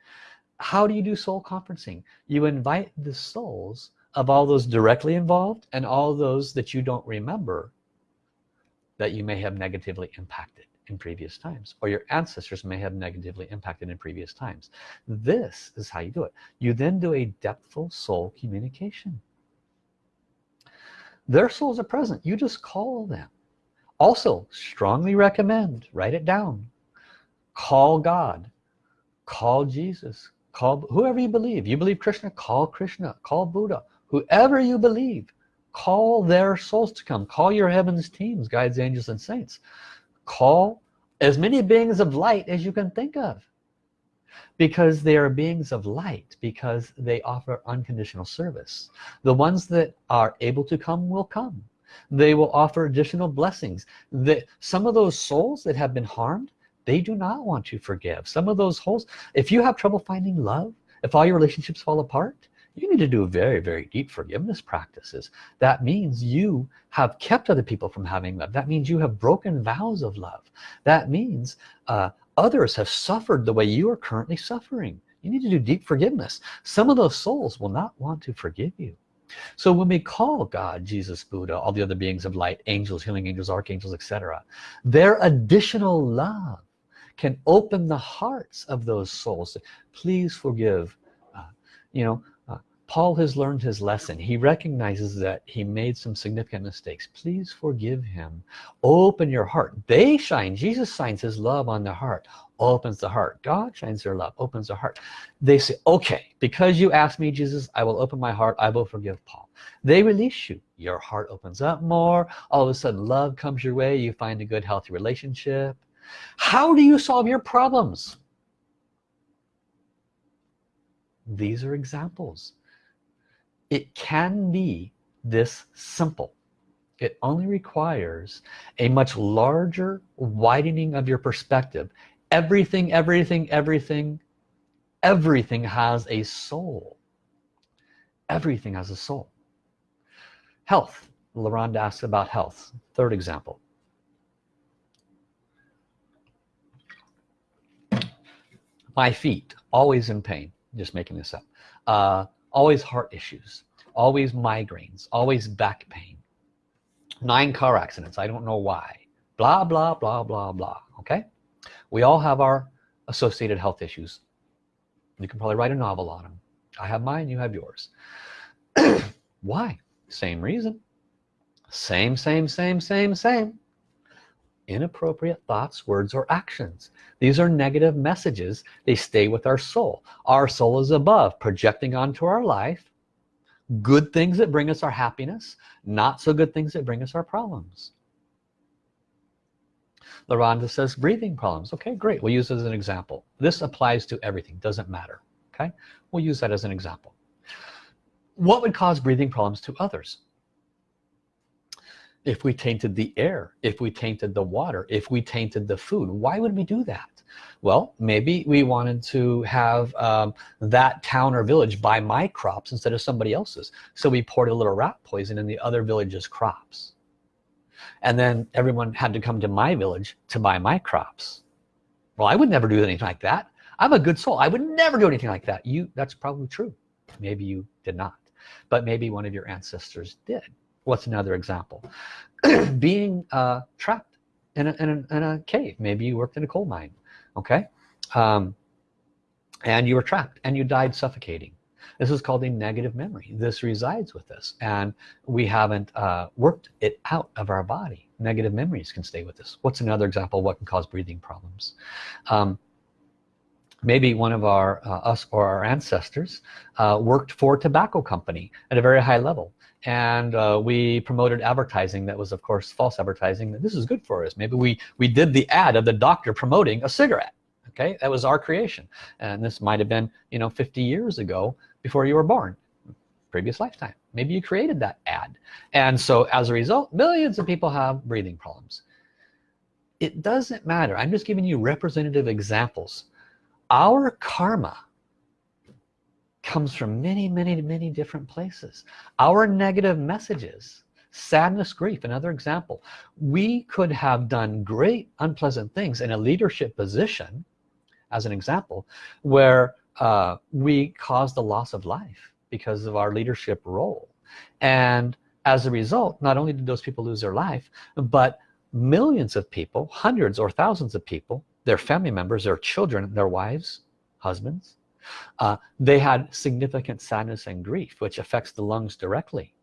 how do you do soul conferencing? You invite the souls of all those directly involved and all those that you don't remember that you may have negatively impacted in previous times or your ancestors may have negatively impacted in previous times. This is how you do it. You then do a depthful soul communication. Their souls are present. You just call them. Also strongly recommend write it down. Call God. Call Jesus call whoever you believe. You believe Krishna call Krishna. Call Buddha. Whoever you believe call their souls to come. Call your heavens teams guides angels and saints. Call as many beings of light as you can think of. Because they are beings of light because they offer unconditional service. The ones that are able to come will come. They will offer additional blessings. That some of those souls that have been harmed they do not want to forgive. Some of those holes if you have trouble finding love if all your relationships fall apart you need to do very very deep forgiveness practices. That means you have kept other people from having love. That means you have broken vows of love. That means uh, others have suffered the way you are currently suffering. You need to do deep forgiveness. Some of those souls will not want to forgive you. So when we call God Jesus Buddha all the other beings of light angels healing angels archangels etc their additional love can open the hearts of those souls. Please forgive uh, you know Paul has learned his lesson. He recognizes that he made some significant mistakes. Please forgive him. Open your heart. They shine. Jesus shines his love on the heart. Opens the heart. God shines their love. Opens the heart. They say okay because you asked me Jesus I will open my heart. I will forgive Paul. They release you. Your heart opens up more. All of a sudden love comes your way. You find a good healthy relationship how do you solve your problems? These are examples. It can be this simple. It only requires a much larger widening of your perspective. Everything everything everything everything has a soul. Everything has a soul. Health. LaRonda asks about health. Third example my feet always in pain just making this up uh, always heart issues always migraines always back pain nine car accidents I don't know why blah blah blah blah blah okay? We all have our associated health issues. You can probably write a novel on them I have mine you have yours. Why? Same reason. Same same same same same inappropriate thoughts words or actions. These are negative messages. They stay with our soul. Our soul is above projecting onto our life. Good things that bring us our happiness not so good things that bring us our problems. LaRonda says breathing problems. Okay great. We'll use it as an example. This applies to everything. Doesn't matter. Okay? We'll use that as an example. What would cause breathing problems to others if we tainted the air if we tainted the water if we tainted the food why would we do that? Well maybe we wanted to have um, that town or village buy my crops instead of somebody else's. So we poured a little rat poison in the other village's crops. And then everyone had to come to my village to buy my crops. Well I would never do anything like that. I'm a good soul. I would never do anything like that. You that's probably true. Maybe you did not. But maybe one of your ancestors did what's another example? Being uh, trapped in a, in, a, in a, cave. Maybe you worked in a coal mine okay? Um, and you were trapped and you died suffocating. This is called a negative memory. This resides with us and we haven't uh, worked it out of our body. Negative memories can stay with us. What's another example what can cause breathing problems? Um, maybe one of our uh, us or our ancestors uh, worked for a tobacco company at a very high level and uh, we promoted advertising that was of course false advertising that this is good for us. Maybe we we did the ad of the doctor promoting a cigarette okay? That was our creation. And this might have been you know 50 years ago before you were born previous lifetime. Maybe you created that ad. And so as a result millions of people have breathing problems. It doesn't matter. I'm just giving you representative examples. Our karma comes from many many many different places. Our negative messages sadness grief another example we could have done great unpleasant things in a leadership position as an example where uh, we caused the loss of life because of our leadership role. And as a result not only did those people lose their life but millions of people hundreds or thousands of people their family members their children their wives husbands uh, they had significant sadness and grief which affects the lungs directly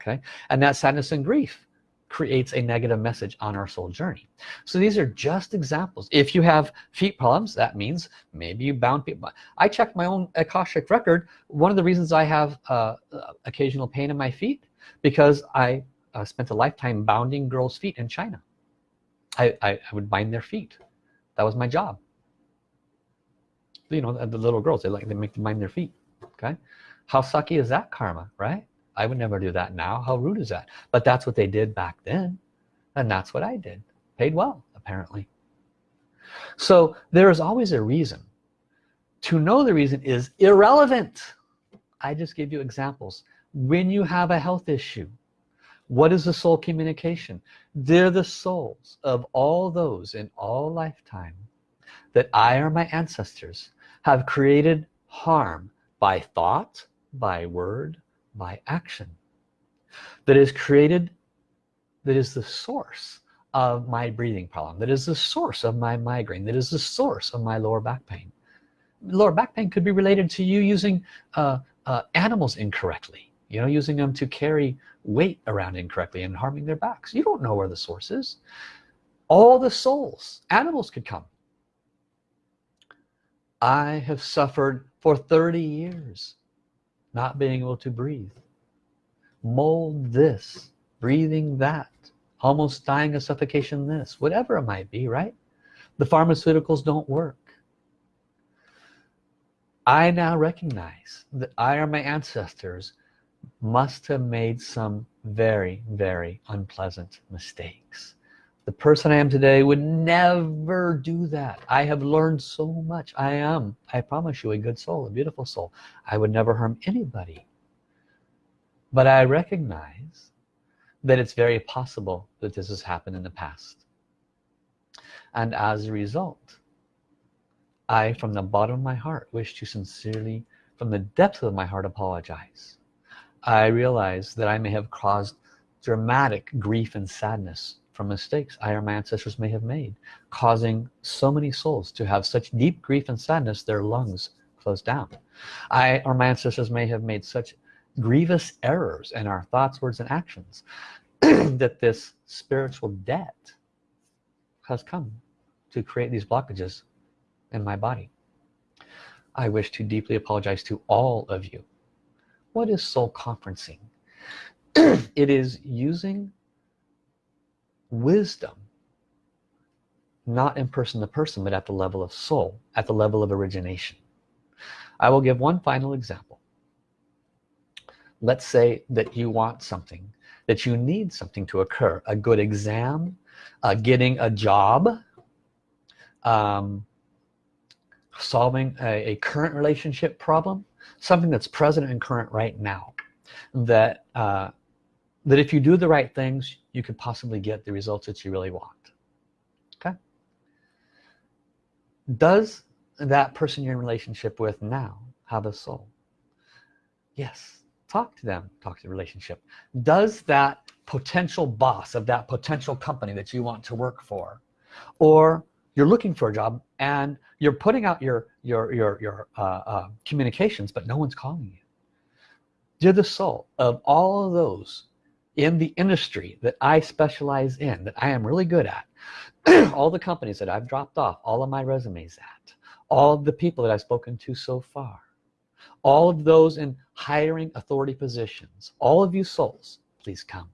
okay? And that sadness and grief creates a negative message on our soul journey. So these are just examples. If you have feet problems that means maybe you bound people. I checked my own Akashic record. One of the reasons I have uh, occasional pain in my feet because I uh, spent a lifetime bounding girls feet in China. I, I, I would bind their feet. That was my job you know the little girls they like they make them mind their feet okay? How sucky is that karma right? I would never do that now. How rude is that? But that's what they did back then and that's what I did. Paid well apparently. So there is always a reason. To know the reason is irrelevant. I just gave you examples. When you have a health issue what is the soul communication? They're the souls of all those in all lifetime that I or my ancestors have created harm by thought by word by action. That is created that is the source of my breathing problem that is the source of my migraine that is the source of my lower back pain. Lower back pain could be related to you using uh, uh, animals incorrectly you know using them to carry weight around incorrectly and harming their backs. You don't know where the source is. All the souls animals could come I have suffered for 30 years not being able to breathe. Mold this breathing that almost dying of suffocation this whatever it might be right? The pharmaceuticals don't work. I now recognize that I or my ancestors must have made some very very unpleasant mistakes the person I am today would never do that. I have learned so much. I am I promise you a good soul a beautiful soul. I would never harm anybody. But I recognize that it's very possible that this has happened in the past. And as a result I from the bottom of my heart wish to sincerely from the depth of my heart apologize. I realize that I may have caused dramatic grief and sadness from mistakes I or my ancestors may have made causing so many souls to have such deep grief and sadness their lungs closed down. I or my ancestors may have made such grievous errors in our thoughts words and actions that this spiritual debt has come to create these blockages in my body. I wish to deeply apologize to all of you. What is soul conferencing? It is using wisdom not in person to person but at the level of soul at the level of origination. I will give one final example. Let's say that you want something that you need something to occur a good exam uh, getting a job um, solving a, a, current relationship problem something that's present and current right now that uh, that if you do the right things you could possibly get the results that you really want. Okay? Does that person you're in relationship with now have a soul? Yes. Talk to them. Talk to the relationship. Does that potential boss of that potential company that you want to work for or you're looking for a job and you're putting out your your your your uh, uh, communications but no one's calling you. You're the soul of all of those in the industry that I specialize in that I am really good at all the companies that I've dropped off all of my resumes at all of the people that I've spoken to so far all of those in hiring authority positions all of you souls please come.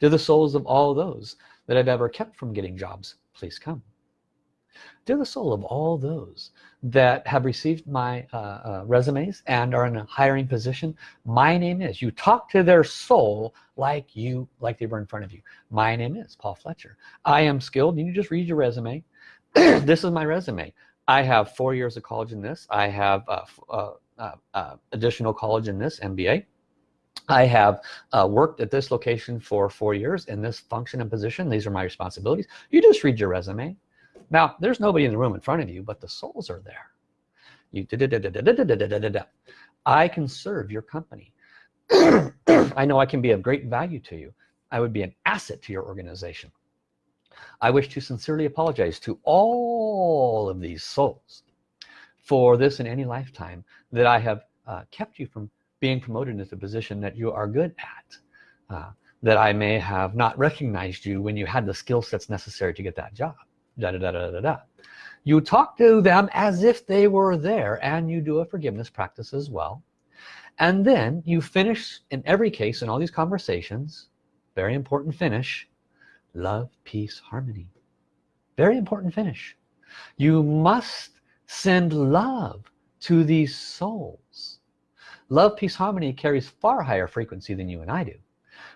To the souls of all those that I've ever kept from getting jobs please come. To the soul of all those that have received my uh, uh, resumes and are in a hiring position my name is. You talk to their soul like you like they were in front of you. My name is Paul Fletcher. I am skilled. You just read your resume. This is my resume. I have four years of college in this. I have uh, uh, uh, uh additional college in this MBA I have uh, worked at this location for four years in this function and position. These are my responsibilities. You just read your resume now there's nobody in the room in front of you but the souls are there you da -da -da da, da, da, da, da, da. I can serve your company I know I can be of great value to you I would be an asset to your organization I wish to sincerely apologize to all of these souls for this in any lifetime that I have uh, kept you from being promoted into a position that you are good at uh, that I may have not recognized you when you had the skill sets necessary to get that job da, da, da, da, da, da. you talk to them as if they were there and you do a forgiveness practice as well. And then you finish in every case in all these conversations very important finish love peace harmony. Very important finish. You must send love to these souls. Love peace harmony carries far higher frequency than you and I do.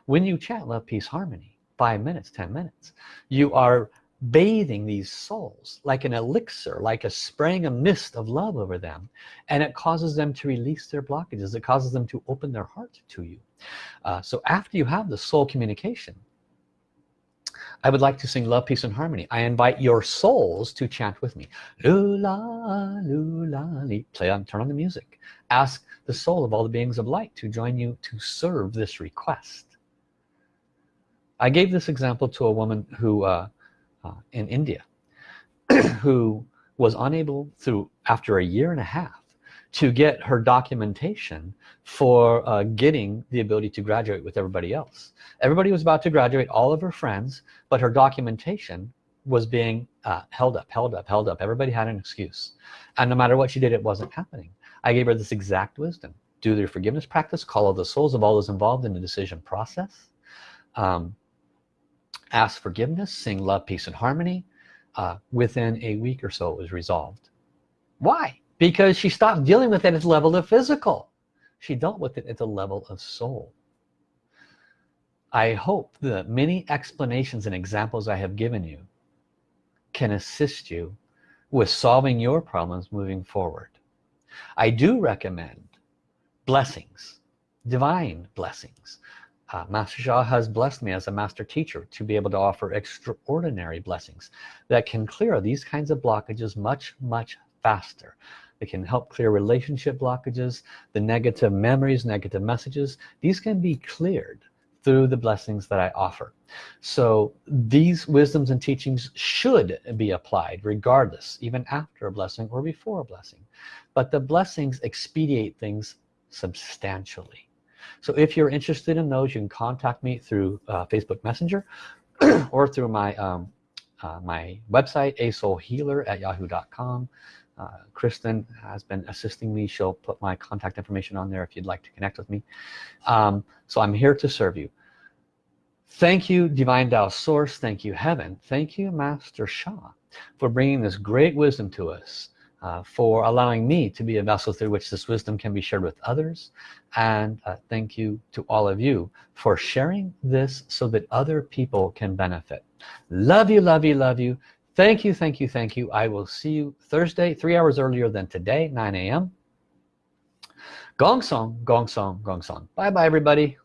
When you chant love peace harmony five minutes ten minutes you are bathing these souls like an elixir like a spraying a mist of love over them and it causes them to release their blockages. It causes them to open their heart to you. Uh, so after you have the soul communication I would like to sing love peace and harmony. I invite your souls to chant with me. Lula lula play on turn on the music. Ask the soul of all the beings of light to join you to serve this request. I gave this example to a woman who uh, uh, in India who was unable through after a year and a half to get her documentation for uh, getting the ability to graduate with everybody else. Everybody was about to graduate all of her friends but her documentation was being uh, held up held up held up. Everybody had an excuse. And no matter what she did it wasn't happening. I gave her this exact wisdom. Do the forgiveness practice call all the souls of all those involved in the decision process. Um, ask forgiveness sing love peace and harmony uh, within a week or so it was resolved. Why? Because she stopped dealing with it at the level of physical. She dealt with it at the level of soul. I hope the many explanations and examples I have given you can assist you with solving your problems moving forward. I do recommend blessings divine blessings uh, Master Sha has blessed me as a master teacher to be able to offer extraordinary blessings that can clear these kinds of blockages much much faster. It can help clear relationship blockages the negative memories negative messages. These can be cleared through the blessings that I offer. So these wisdoms and teachings should be applied regardless even after a blessing or before a blessing. But the blessings expedite things substantially so if you're interested in those you can contact me through uh, Facebook Messenger or through my um, uh, my website a soul healer at yahoo.com uh, Kristen has been assisting me. She'll put my contact information on there if you'd like to connect with me. Um, so I'm here to serve you. Thank you divine Tao source. Thank you heaven. Thank you Master Sha for bringing this great wisdom to us uh, for allowing me to be a vessel through which this wisdom can be shared with others. And uh, thank you to all of you for sharing this so that other people can benefit. Love you love you love you. Thank you thank you thank you. I will see you Thursday three hours earlier than today 9 a.m. Gong song gong song gong song. Bye bye everybody